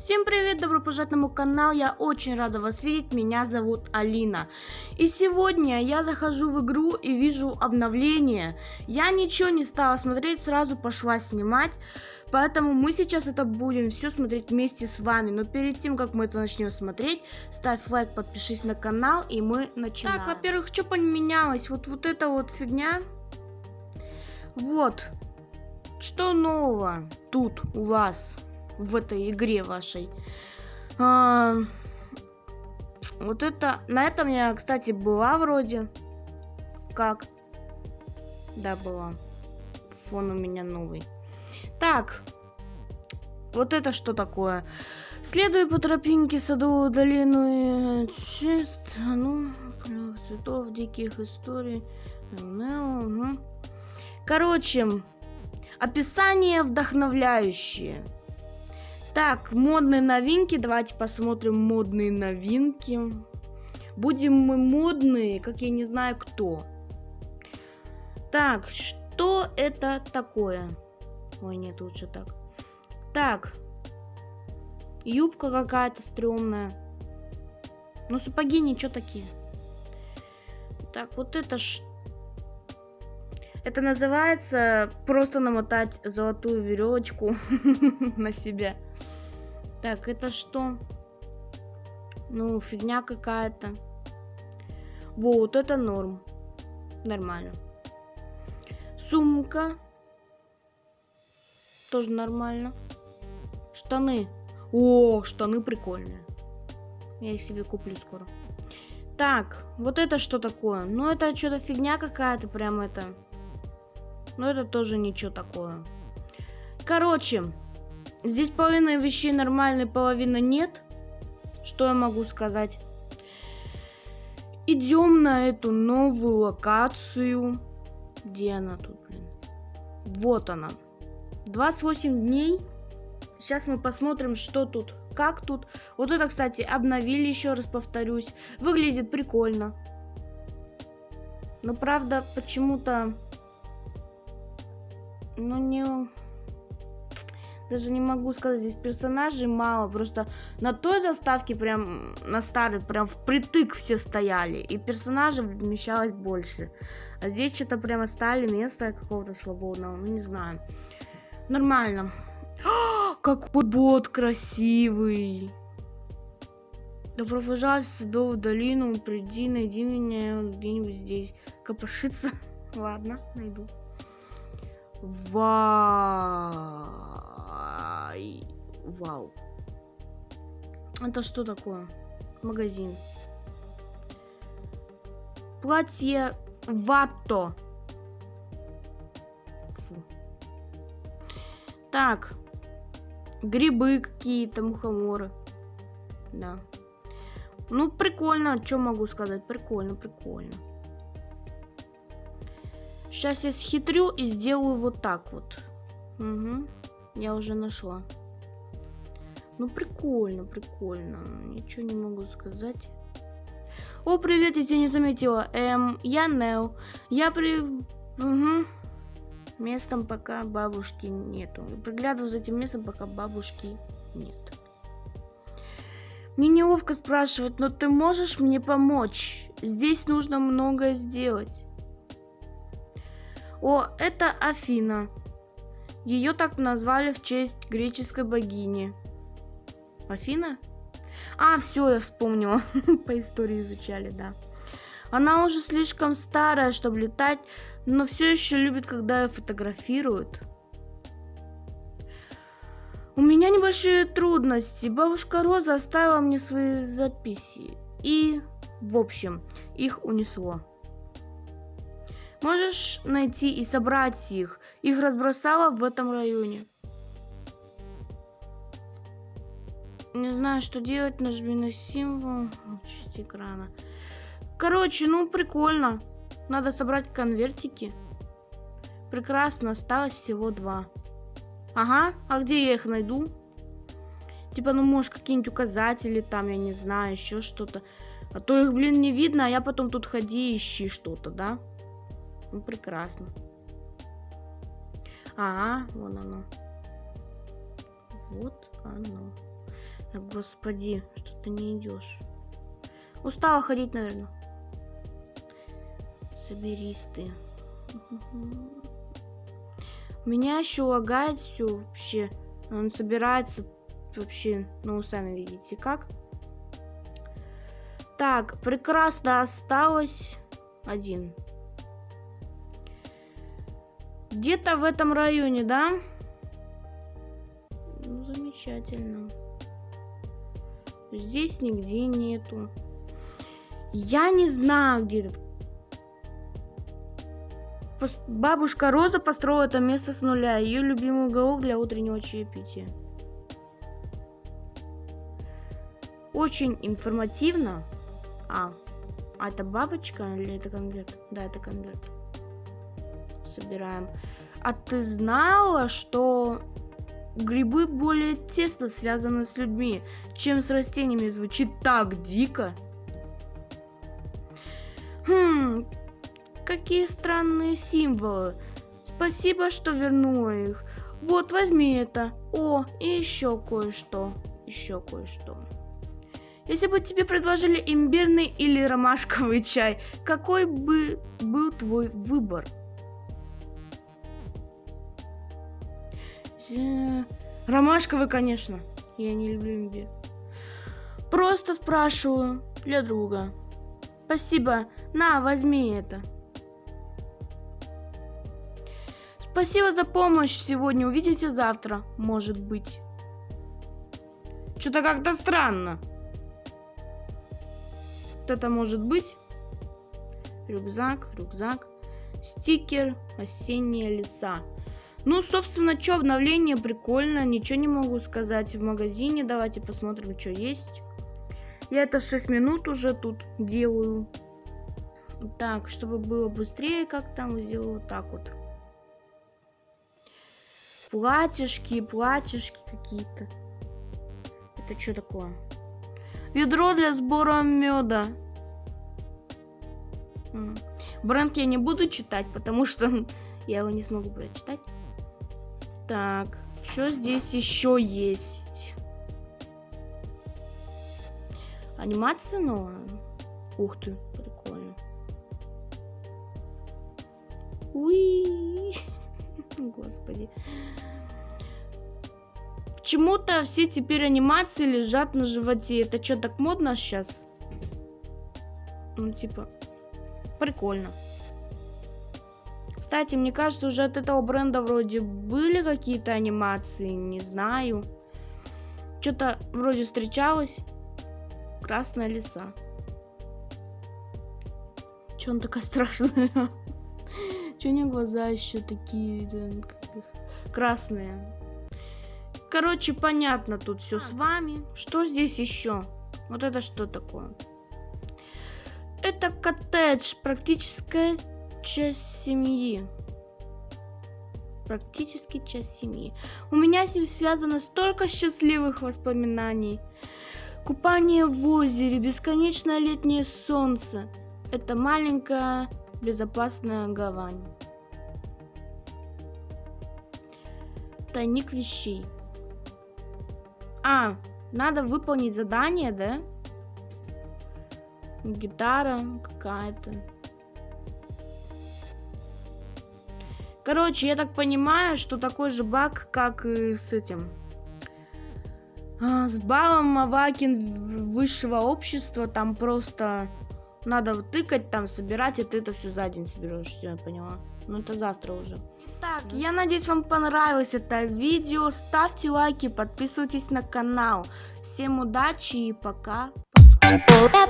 Всем привет, добро пожаловать на мой канал, я очень рада вас видеть, меня зовут Алина. И сегодня я захожу в игру и вижу обновление. Я ничего не стала смотреть, сразу пошла снимать. Поэтому мы сейчас это будем все смотреть вместе с вами. Но перед тем, как мы это начнем смотреть, ставь лайк, подпишись на канал, и мы начинаем. Так, во-первых, что поменялось? Вот, вот эта вот фигня. Вот. Что нового тут у вас? В этой игре вашей. А, вот это... На этом я, кстати, была вроде. Как? Да, была. Фон у меня новый. Так. Вот это что такое? Следуй по тропинке садовую долину и чист, ну, цветов, диких историй. Угу. Короче, описание вдохновляющее. Так, модные новинки. Давайте посмотрим модные новинки. Будем мы модные, как я не знаю кто. Так, что это такое? Ой, нет, лучше так. Так. Юбка какая-то стрёмная. Ну, сапоги ничего такие. Так, вот это что? Это называется просто намотать золотую веревочку на себя. Так, это что? Ну, фигня какая-то. Вот, это норм. Нормально. Сумка. Тоже нормально. Штаны. О, штаны прикольные. Я их себе куплю скоро. Так, вот это что такое? Ну, это что-то фигня какая-то, прям это. Но это тоже ничего такое. Короче, Здесь половина вещей нормальной, половина нет. Что я могу сказать? Идем на эту новую локацию. Где она тут, блин? Вот она. 28 дней. Сейчас мы посмотрим, что тут, как тут. Вот это, кстати, обновили, еще раз повторюсь. Выглядит прикольно. Но, правда, почему-то... Ну, не даже не могу сказать, здесь персонажей мало, просто на той заставке прям, на старой, прям впритык все стояли, и персонажей вмещалось больше. А здесь что-то прямо стали место какого-то свободного, ну не знаю. Нормально. О, какой бот красивый! Добро пожаловать в Садовую долину, приди, найди меня где-нибудь здесь. Копошиться? Ладно, найду. Вау! Ай, вау. Это что такое? Магазин. Платье Ватто. Фу. Так. Грибы какие-то, мухоморы. Да. Ну, прикольно. Что могу сказать? Прикольно, прикольно. Сейчас я схитрю и сделаю вот так вот. Угу. Я уже нашла. Ну, прикольно, прикольно. Ничего не могу сказать. О, привет, я тебя не заметила. Эм, я Нел. Я при... Угу. Местом пока бабушки нету. Приглядываю за этим местом, пока бабушки нет. Мне неловко спрашивать, но ты можешь мне помочь? Здесь нужно многое сделать. О, это Афина. Ее так назвали в честь греческой богини. Афина? А, все, я вспомнила. По истории изучали, да. Она уже слишком старая, чтобы летать, но все еще любит, когда ее фотографируют. У меня небольшие трудности. Бабушка Роза оставила мне свои записи. И, в общем, их унесло. Можешь найти и собрать их. Их разбросала в этом районе. Не знаю, что делать. Нажми на символ. Часть экрана. Короче, ну прикольно. Надо собрать конвертики. Прекрасно, осталось всего два. Ага, а где я их найду? Типа, ну, может, какие-нибудь указатели там, я не знаю, еще что-то. А то их, блин, не видно, а я потом тут ходи ищи что-то, да? Ну, прекрасно. Ага, вон оно. Вот оно. Да, господи, что ты не идешь. Устала ходить, наверное. Соберись ты. Меня еще лагает все вообще. Он собирается вообще, ну, сами видите, как. Так, прекрасно осталось один. Где-то в этом районе, да? Ну, замечательно. Здесь нигде нету. Я не знаю, где этот... Бабушка Роза построила это место с нуля. Ее любимый уголок для утреннего чаепития. Очень информативно. А, а это бабочка или это конверт? Да, это конверт. Собираем. А ты знала, что грибы более тесно связаны с людьми, чем с растениями? Звучит так дико. Хм, какие странные символы. Спасибо, что вернула их. Вот, возьми это. О, и еще кое-что. Еще кое-что. Если бы тебе предложили имбирный или ромашковый чай, какой бы был твой выбор? Ромашковый, конечно. Я не люблю имбирь. Просто спрашиваю для друга. Спасибо. На, возьми это. Спасибо за помощь сегодня. Увидимся завтра, может быть. Что-то как-то странно. Что это может быть? Рюкзак, рюкзак. Стикер осенние леса. Ну, собственно, что, обновление прикольно. Ничего не могу сказать в магазине. Давайте посмотрим, что есть. Я это 6 минут уже тут делаю. Так, чтобы было быстрее, как там сделаю вот так вот. Платьишки, платьишки какие-то. Это что такое? Ведро для сбора меда. Бренд я не буду читать, потому что я его не смогу прочитать. Так, что здесь еще есть? Анимация новая. Ух ты, прикольно. Уи, господи. Почему-то все теперь анимации лежат на животе. Это что, так модно сейчас? Ну, типа, прикольно. Кстати, мне кажется, уже от этого бренда вроде были какие-то анимации, не знаю. Что-то вроде встречалось. Красная лиса. Че он такая страшная? Че у нее глаза еще такие красные? Короче, понятно тут все с вами. Что здесь еще? Вот это что такое? Это коттедж, практическая часть семьи. Практически часть семьи. У меня с ним связано столько счастливых воспоминаний. Купание в озере, бесконечное летнее солнце. Это маленькая безопасная гавань. Тайник вещей. А, надо выполнить задание, да? Гитара какая-то. Короче, я так понимаю, что такой же баг, как и с этим. А, с балом Мавакин высшего общества там просто надо тыкать, там собирать, и ты это все за день соберешь. Я поняла. Ну это завтра уже. Так, я надеюсь, вам понравилось это видео. Ставьте лайки, подписывайтесь на канал. Всем удачи и пока. пока.